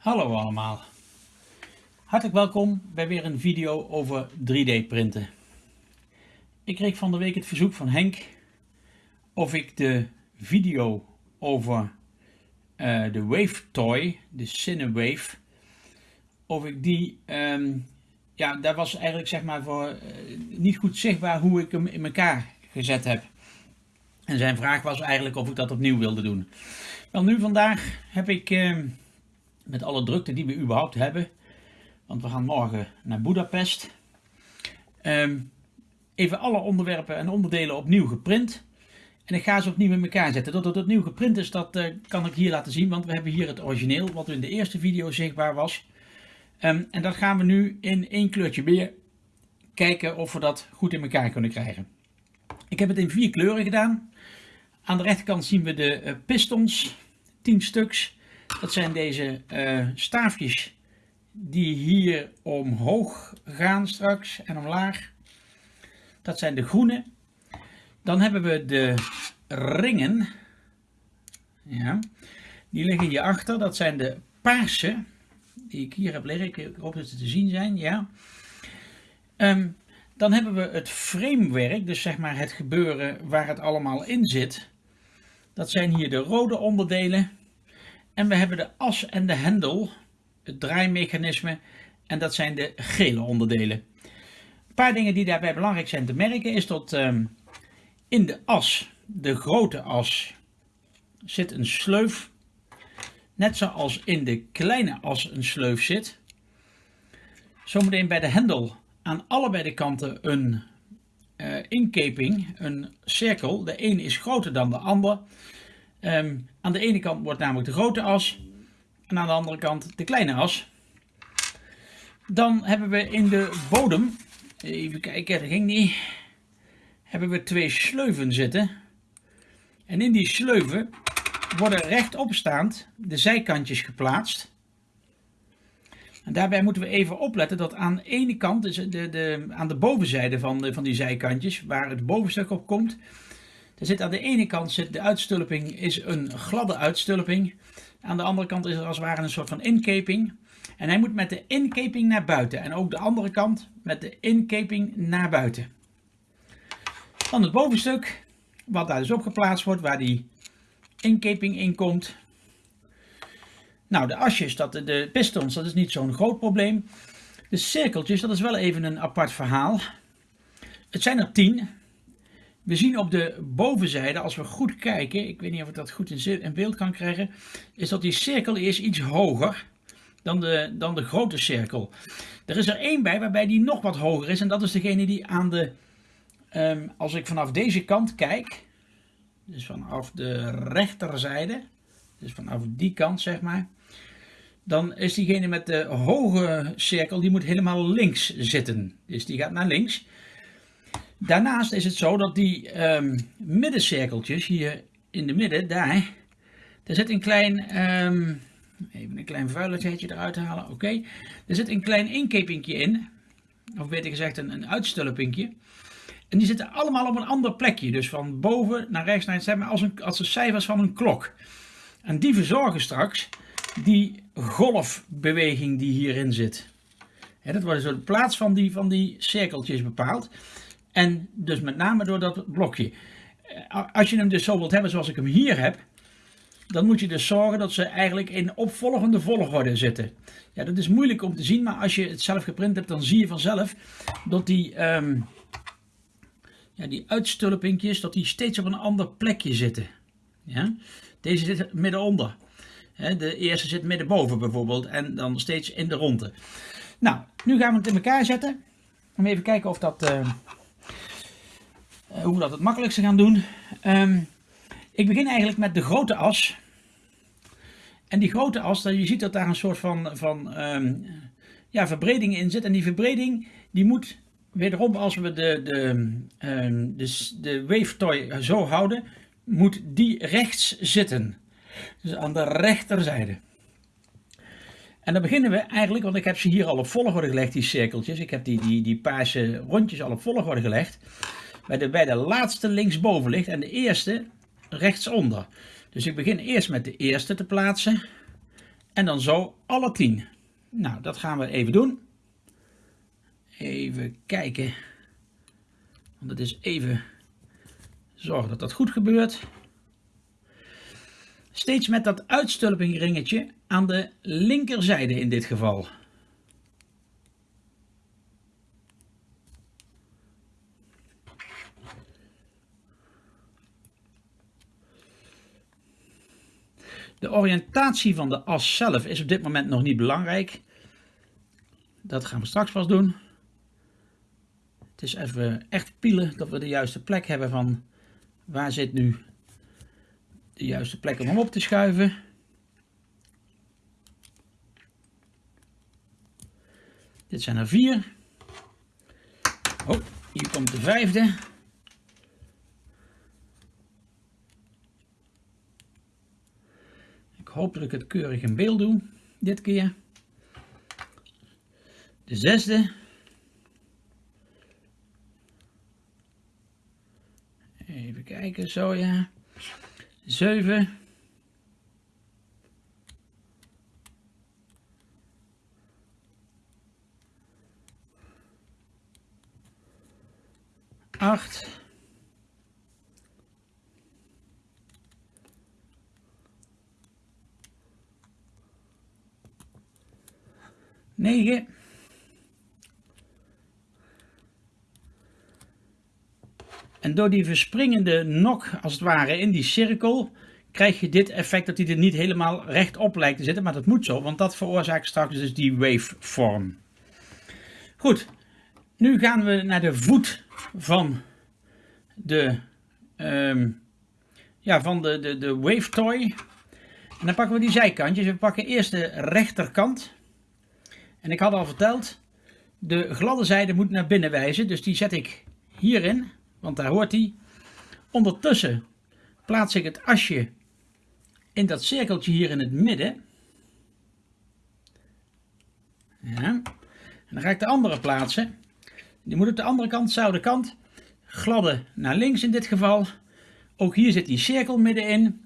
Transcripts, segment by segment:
Hallo allemaal. Hartelijk welkom bij weer een video over 3D printen. Ik kreeg van de week het verzoek van Henk of ik de video over uh, de Wave Toy, de Cinewave, of ik die, um, ja, daar was eigenlijk zeg maar voor uh, niet goed zichtbaar hoe ik hem in elkaar gezet heb. En zijn vraag was eigenlijk of ik dat opnieuw wilde doen. Wel nu vandaag heb ik uh, met alle drukte die we überhaupt hebben, want we gaan morgen naar Budapest, um, even alle onderwerpen en onderdelen opnieuw geprint. En ik ga ze opnieuw in elkaar zetten. Dat het opnieuw geprint is, dat uh, kan ik hier laten zien, want we hebben hier het origineel, wat in de eerste video zichtbaar was. Um, en dat gaan we nu in één kleurtje meer kijken of we dat goed in elkaar kunnen krijgen. Ik heb het in vier kleuren gedaan. Aan de rechterkant zien we de uh, pistons, 10 stuks. Dat zijn deze uh, staafjes die hier omhoog gaan straks en omlaag. Dat zijn de groene. Dan hebben we de ringen. Ja, die liggen hierachter. Dat zijn de paarse. Die ik hier heb liggen. Ik hoop dat ze te zien zijn. Ja. Um, dan hebben we het framewerk. Dus zeg maar het gebeuren waar het allemaal in zit. Dat zijn hier de rode onderdelen. En we hebben de as en de hendel. Het draaimechanisme. En dat zijn de gele onderdelen. Een paar dingen die daarbij belangrijk zijn te merken is dat um, in de as, de grote as, zit een sleuf. Net zoals in de kleine as een sleuf zit. Zometeen bij de hendel aan allebei de kanten een uh, inkeping, een cirkel. De een is groter dan de ander. Um, aan de ene kant wordt namelijk de grote as en aan de andere kant de kleine as. Dan hebben we in de bodem, even kijken, dat ging niet, hebben we twee sleuven zitten. En in die sleuven worden rechtopstaand de zijkantjes geplaatst. En daarbij moeten we even opletten dat aan de ene kant, dus de, de, aan de bovenzijde van, de, van die zijkantjes, waar het bovenstuk op komt, er zit aan de ene kant zit de uitstulping is een gladde uitstulping. Aan de andere kant is er als het ware een soort van inkeping. En hij moet met de inkeping naar buiten. En ook de andere kant met de inkeping naar buiten. Dan het bovenstuk, wat daar dus op geplaatst wordt, waar die inkeping in komt. Nou, de asjes, dat, de pistons, dat is niet zo'n groot probleem. De cirkeltjes, dat is wel even een apart verhaal. Het zijn er tien. We zien op de bovenzijde, als we goed kijken, ik weet niet of ik dat goed in beeld kan krijgen, is dat die cirkel is iets hoger dan de, dan de grote cirkel. Er is er één bij waarbij die nog wat hoger is en dat is degene die aan de, um, als ik vanaf deze kant kijk, dus vanaf de rechterzijde, dus vanaf die kant zeg maar, dan is diegene met de hoge cirkel, die moet helemaal links zitten. Dus die gaat naar links. Daarnaast is het zo dat die um, middencirkeltjes hier in de midden, daar, daar zit een klein, um, even een klein vuiligheidje eruit halen, oké. Er zit een klein inkepingje in, of beter gezegd een, een uitstulpingje. En die zitten allemaal op een ander plekje, dus van boven naar rechts naar zeg maar als, een, als de cijfers van een klok. En die verzorgen straks die golfbeweging die hierin zit. dat wordt dus de plaats van die, van die cirkeltjes bepaald. En dus met name door dat blokje. Eh, als je hem dus zo wilt hebben zoals ik hem hier heb, dan moet je dus zorgen dat ze eigenlijk in opvolgende volgorde zitten. Ja, dat is moeilijk om te zien, maar als je het zelf geprint hebt, dan zie je vanzelf dat die, um, ja, die uitstulpingjes, dat die steeds op een ander plekje zitten. Ja? Deze zit middenonder. De eerste zit middenboven bijvoorbeeld en dan steeds in de ronde. Nou, nu gaan we het in elkaar zetten. Om even kijken of dat... Uh, hoe we dat het makkelijkste gaan doen. Um, ik begin eigenlijk met de grote as. En die grote as, je ziet dat daar een soort van, van um, ja, verbreding in zit. En die verbreding die moet wederom, als we de, de, um, de, de wave toy zo houden, moet die rechts zitten. Dus aan de rechterzijde. En dan beginnen we eigenlijk, want ik heb ze hier al op volgorde gelegd, die cirkeltjes. Ik heb die, die, die paarse rondjes al op volgorde gelegd bij de, bij laatste linksboven ligt en de eerste rechtsonder. Dus ik begin eerst met de eerste te plaatsen. En dan zo alle 10. Nou, dat gaan we even doen. Even kijken. Want het is even zorgen dat dat goed gebeurt. Steeds met dat uitstulpingringetje aan de linkerzijde in dit geval. De oriëntatie van de as zelf is op dit moment nog niet belangrijk. Dat gaan we straks pas doen. Het is even echt pielen dat we de juiste plek hebben van waar zit nu de juiste plek om hem op te schuiven. Dit zijn er vier. Oh, hier komt de vijfde. Hoop dat ik het keurig in beeld doe, dit keer. De zesde. Even kijken, zo ja. 7. Acht. Negen. En door die verspringende nok, als het ware, in die cirkel, krijg je dit effect dat hij er niet helemaal rechtop lijkt te zitten. Maar dat moet zo, want dat veroorzaakt straks dus die waveform. Goed, nu gaan we naar de voet van de, um, ja, van de, de, de wave toy. En dan pakken we die zijkantjes. We pakken eerst de rechterkant. En ik had al verteld, de gladde zijde moet naar binnen wijzen. Dus die zet ik hierin want daar hoort hij. Ondertussen plaats ik het asje in dat cirkeltje hier in het midden. Ja. En dan ga ik de andere plaatsen. Die moet op de andere kant, dezelfde kant. Gladde naar links in dit geval. Ook hier zit die cirkel middenin.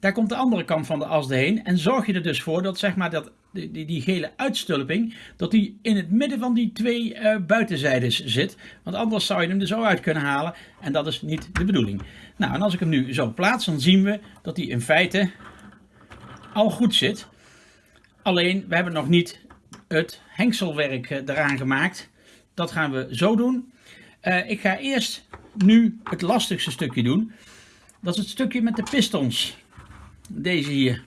Daar komt de andere kant van de as heen. En zorg je er dus voor dat zeg maar dat die, die, die, gele uitstulping, dat die in het midden van die twee uh, buitenzijdes zit. Want anders zou je hem er zo uit kunnen halen en dat is niet de bedoeling. Nou, en als ik hem nu zo plaats, dan zien we dat hij in feite al goed zit. Alleen, we hebben nog niet het hengselwerk eh, eraan gemaakt. Dat gaan we zo doen. Uh, ik ga eerst nu het lastigste stukje doen. Dat is het stukje met de pistons. Deze hier.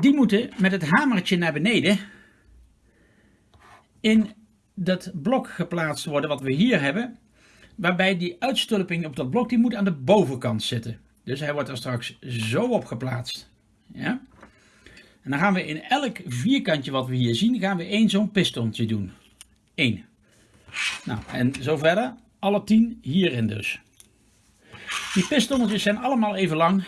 Die moeten met het hamertje naar beneden in dat blok geplaatst worden wat we hier hebben. Waarbij die uitstulping op dat blok die moet aan de bovenkant zitten. Dus hij wordt er straks zo op geplaatst. Ja? En dan gaan we in elk vierkantje wat we hier zien, gaan we één zo'n pistontje doen. Eén. Nou, en zo verder. Alle tien hierin dus. Die pistonnetjes zijn allemaal even lang.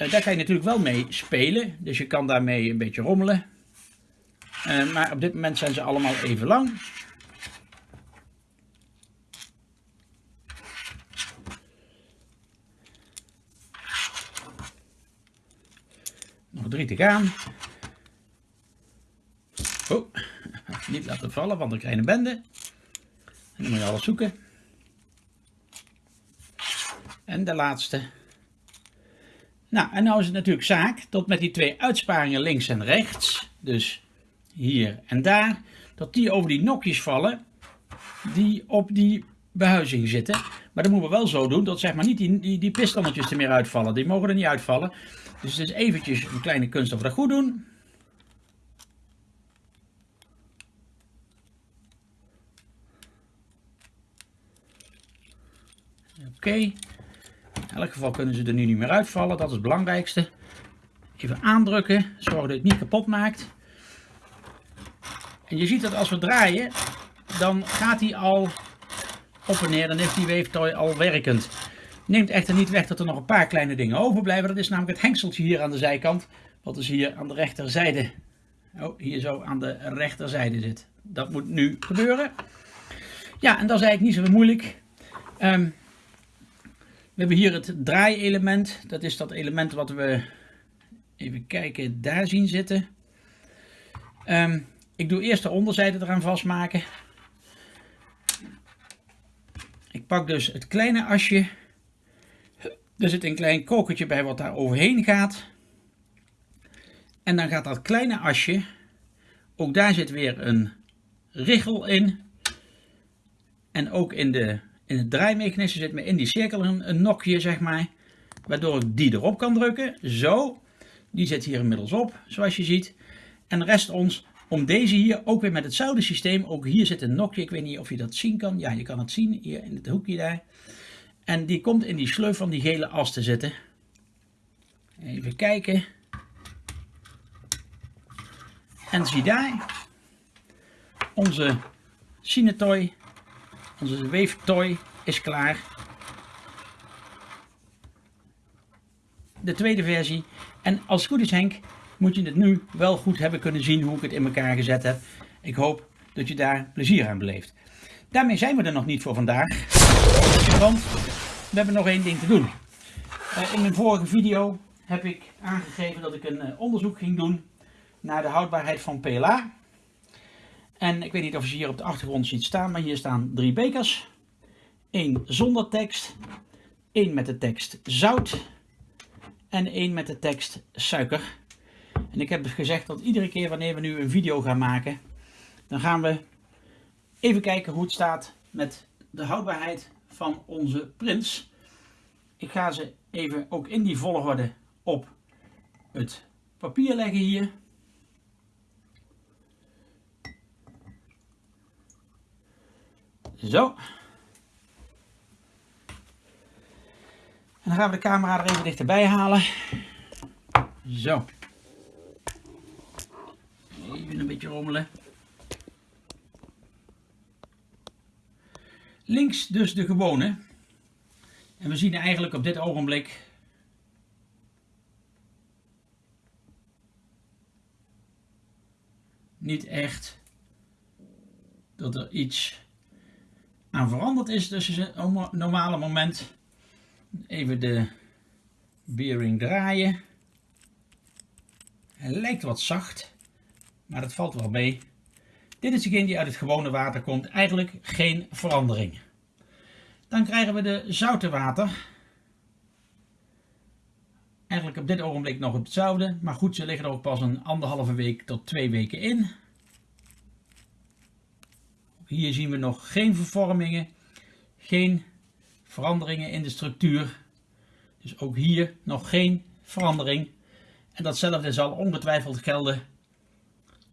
Uh, daar kan je natuurlijk wel mee spelen. Dus je kan daarmee een beetje rommelen. Uh, maar op dit moment zijn ze allemaal even lang. Nog drie te gaan. Oh, niet laten vallen, want dan krijg je een bende. En dan moet je alles zoeken. En de laatste. Nou, en nou is het natuurlijk zaak dat met die twee uitsparingen links en rechts, dus hier en daar, dat die over die nokjes vallen die op die behuizing zitten. Maar dat moeten we wel zo doen dat zeg maar niet die, die, die pistonnetjes er meer uitvallen. Die mogen er niet uitvallen. Dus het is eventjes een kleine kunst of dat goed doen. Oké. Elk geval kunnen ze er nu niet meer uitvallen, dat is het belangrijkste. Even aandrukken, zorg dat het niet kapot maakt. En je ziet dat als we draaien, dan gaat hij al op en neer, dan is die weeftooi al werkend. Neemt echter niet weg dat er nog een paar kleine dingen overblijven. Dat is namelijk het hengseltje hier aan de zijkant, wat dus hier aan de rechterzijde, oh, hier zo aan de rechterzijde zit. Dat moet nu gebeuren. Ja, en dat is eigenlijk niet zo moeilijk. Um, we hebben hier het draaielement. Dat is dat element wat we even kijken, daar zien zitten. Ehm, ik doe eerst de onderzijde eraan vastmaken. Ik pak dus het kleine asje. Er zit een klein kokertje bij wat daar overheen gaat. En dan gaat dat kleine asje, ook daar zit weer een richel in. En ook in, de, in het draaimechanisme zit me in die cirkel een, nokje, zeg maar. Waardoor ik die erop kan drukken. Zo. Die zit hier inmiddels op, zoals je ziet. En rest ons om deze hier ook weer met hetzelfde systeem. Ook hier zit een nokje. Ik weet niet of je dat zien kan. Ja, je kan het zien hier in het hoekje daar. En die komt in die sleuf van die gele as te zitten. Even kijken. En zie daar. Onze Cinetoy. Onze weeftoy is klaar. De tweede versie. En als het goed is Henk, moet je het nu wel goed hebben kunnen zien hoe ik het in elkaar gezet heb. Ik hoop dat je daar plezier aan beleeft. Daarmee zijn we er nog niet voor vandaag. Want we hebben nog één ding te doen. Uh, in mijn vorige video heb ik aangegeven dat ik een uh, onderzoek ging doen naar de houdbaarheid van PLA. En ik weet niet of je hier op de achtergrond ziet staan, maar hier staan drie bekers. Eén zonder tekst, één met de tekst zout en één met de tekst suiker. En ik heb gezegd dat iedere keer wanneer we nu een video gaan maken, dan gaan we even kijken hoe het staat met de houdbaarheid van onze prints. Ik ga ze even ook in die volgorde op het papier leggen hier. Zo. En dan gaan we de camera er even dichterbij halen. Zo. Even een beetje rommelen. Links dus de gewone. En we zien eigenlijk op dit ogenblik niet echt dat er iets aan veranderd is tussen een normale moment. Even de bearing draaien. Hij lijkt wat zacht, maar dat valt wel mee. Dit is degene die uit het gewone water komt. Eigenlijk geen verandering. Dan krijgen we de zoute water. Eigenlijk op dit ogenblik nog hetzelfde. Maar goed, ze liggen er ook pas een anderhalve week tot twee weken in. Hier zien we nog geen vervormingen. Geen veranderingen in de structuur. Dus ook hier nog geen verandering. En datzelfde zal ongetwijfeld gelden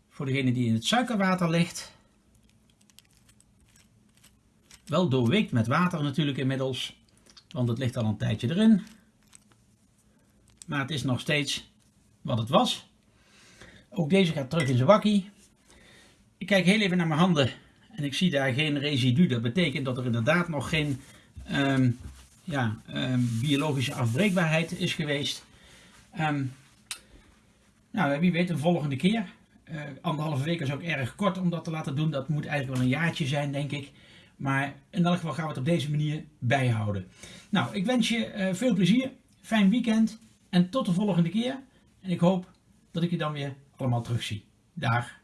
voor degene die in het suikerwater ligt. Wel doorweekt met water natuurlijk inmiddels, want het ligt al een tijdje erin. Maar het is nog steeds wat het was. Ook deze gaat terug in zijn wakkie. Ik kijk heel even naar mijn handen en ik zie daar geen residu. Dat betekent dat er inderdaad nog geen ehm, ja, ehm, biologische afbreekbaarheid is geweest. Um, nou, wie weet, een volgende keer. Uh, anderhalve week is ook erg kort om dat te laten doen. Dat moet eigenlijk wel een jaartje zijn, denk ik. Maar in elk geval gaan we het op deze manier bijhouden. Nou, ik wens je uh, veel plezier, fijn weekend en tot de volgende keer. En ik hoop dat ik je dan weer allemaal terugzie. Dag.